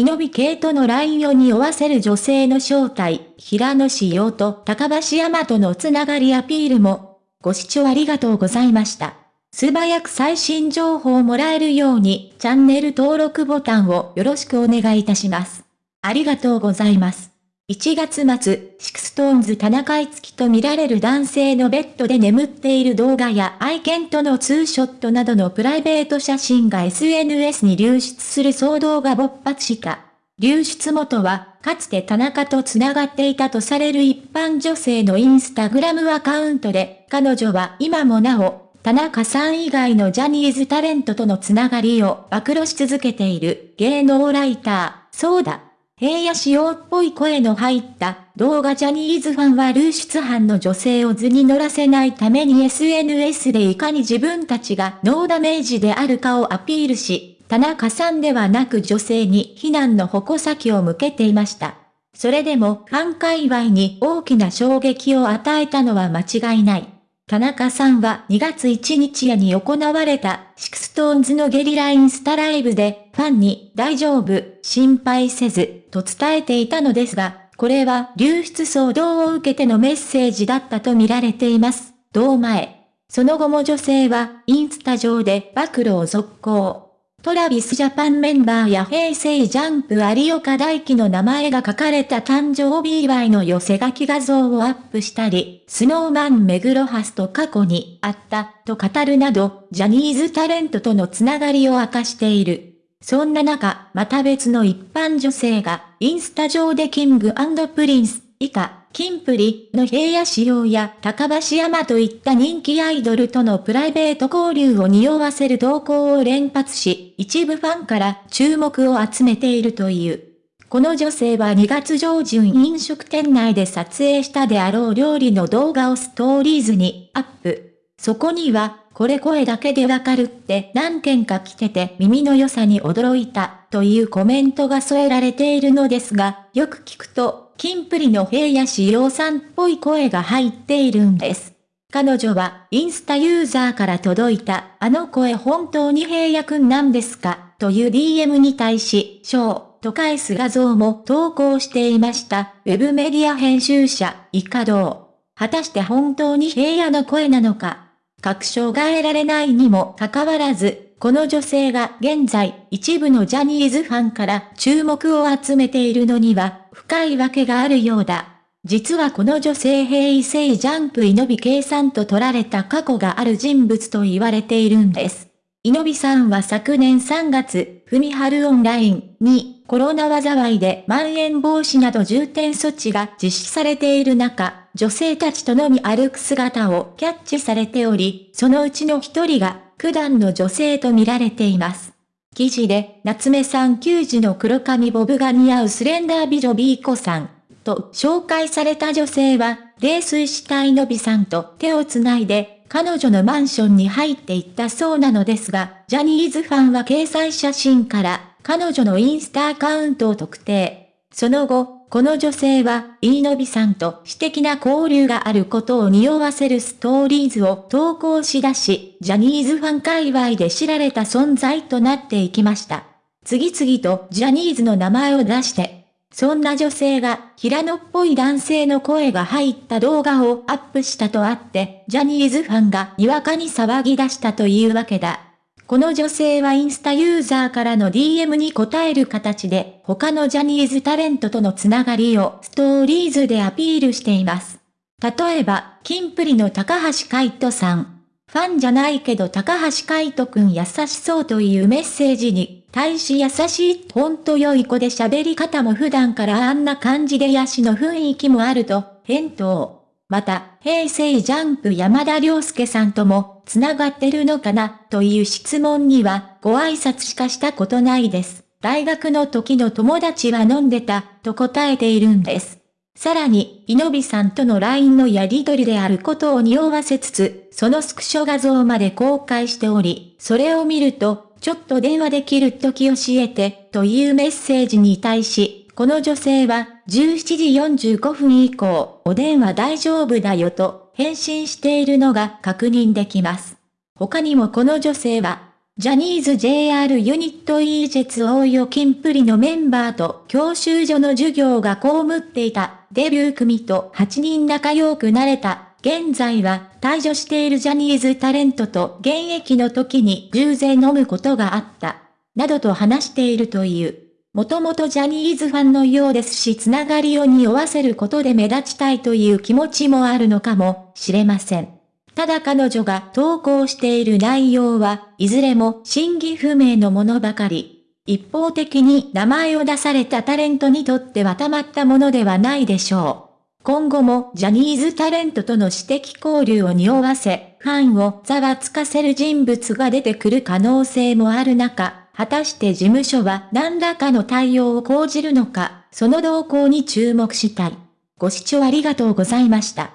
イノビ系とのラインを匂わせる女性の正体、平野紫耀と高橋山とのつながりアピールも、ご視聴ありがとうございました。素早く最新情報をもらえるように、チャンネル登録ボタンをよろしくお願いいたします。ありがとうございます。1月末、シクストーンズ田中いつきと見られる男性のベッドで眠っている動画や愛犬とのツーショットなどのプライベート写真が SNS に流出する騒動が勃発した。流出元は、かつて田中と繋がっていたとされる一般女性のインスタグラムアカウントで、彼女は今もなお、田中さん以外のジャニーズタレントとのつながりを暴露し続けている芸能ライター、そうだ。平野仕様っぽい声の入った動画ジャニーズファンは流出犯の女性を図に乗らせないために SNS でいかに自分たちがノーダメージであるかをアピールし、田中さんではなく女性に非難の矛先を向けていました。それでもファン界隈に大きな衝撃を与えたのは間違いない。田中さんは2月1日夜に行われたシクストーンズのゲリラインスタライブでファンに大丈夫、心配せずと伝えていたのですが、これは流出騒動を受けてのメッセージだったと見られています。同前。その後も女性はインスタ上で暴露を続行。トラビスジャパンメンバーや平成ジャンプ有岡大貴の名前が書かれた誕生日祝いの寄せ書き画像をアップしたり、スノーマン目黒蓮と過去にあったと語るなど、ジャニーズタレントとのつながりを明かしている。そんな中、また別の一般女性が、インスタ上でキングプリンス、以下、キンプリの平野紫耀や高橋山といった人気アイドルとのプライベート交流を匂わせる投稿を連発し、一部ファンから注目を集めているという。この女性は2月上旬飲食店内で撮影したであろう料理の動画をストーリーズにアップ。そこには、これ声だけでわかるって何件か来てて耳の良さに驚いたというコメントが添えられているのですが、よく聞くとキンプリの平野志陽さんっぽい声が入っているんです。彼女はインスタユーザーから届いたあの声本当に平野くんなんですかという DM に対し、ショーと返す画像も投稿していました。ウェブメディア編集者、イカドウ。果たして本当に平野の声なのか確証が得られないにもかかわらず、この女性が現在一部のジャニーズファンから注目を集めているのには深いわけがあるようだ。実はこの女性平成ジャンプイノビ計算と取られた過去がある人物と言われているんです。イノビさんは昨年3月、ふみはるオンラインにコロナ災いでまん延防止など重点措置が実施されている中、女性たちとのみ歩く姿をキャッチされており、そのうちの一人が九段の女性と見られています。記事で、夏目さん球児の黒髪ボブが似合うスレンダー美女ビーコさん、と紹介された女性は、泥酔したいのびさんと手をつないで、彼女のマンションに入っていったそうなのですが、ジャニーズファンは掲載写真から、彼女のインスタアカウントを特定。その後、この女性は、イーノビさんと私的な交流があることを匂わせるストーリーズを投稿し出し、ジャニーズファン界隈で知られた存在となっていきました。次々とジャニーズの名前を出して、そんな女性が平野っぽい男性の声が入った動画をアップしたとあって、ジャニーズファンがにわかに騒ぎ出したというわけだ。この女性はインスタユーザーからの DM に答える形で、他のジャニーズタレントとのつながりをストーリーズでアピールしています。例えば、キンプリの高橋海人さん。ファンじゃないけど高橋海人くん優しそうというメッセージに、大し優しい、ほんと良い子で喋り方も普段からあんな感じでヤシの雰囲気もあると、返答。また、平成ジャンプ山田涼介さんとも、繋がってるのかな、という質問には、ご挨拶しかしたことないです。大学の時の友達は飲んでた、と答えているんです。さらに、イノビさんとの LINE のやり取りであることを匂わせつつ、そのスクショ画像まで公開しており、それを見ると、ちょっと電話できる時教えて、というメッセージに対し、この女性は17時45分以降、お電話大丈夫だよと返信しているのが確認できます。他にもこの女性は、ジャニーズ JR ユニット e ジェツ応用金プリのメンバーと教習所の授業が被っていたデビュー組と8人仲良くなれた。現在は退場しているジャニーズタレントと現役の時に偶然飲むことがあった。などと話しているという。もともとジャニーズファンのようですしつながりを匂わせることで目立ちたいという気持ちもあるのかもしれません。ただ彼女が投稿している内容はいずれも真偽不明のものばかり。一方的に名前を出されたタレントにとってはたまったものではないでしょう。今後もジャニーズタレントとの私的交流を匂わせ、ファンをざわつかせる人物が出てくる可能性もある中、果たして事務所は何らかの対応を講じるのか、その動向に注目したい。ご視聴ありがとうございました。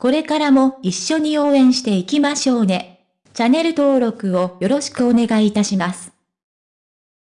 これからも一緒に応援していきましょうね。チャンネル登録をよろしくお願いいたします。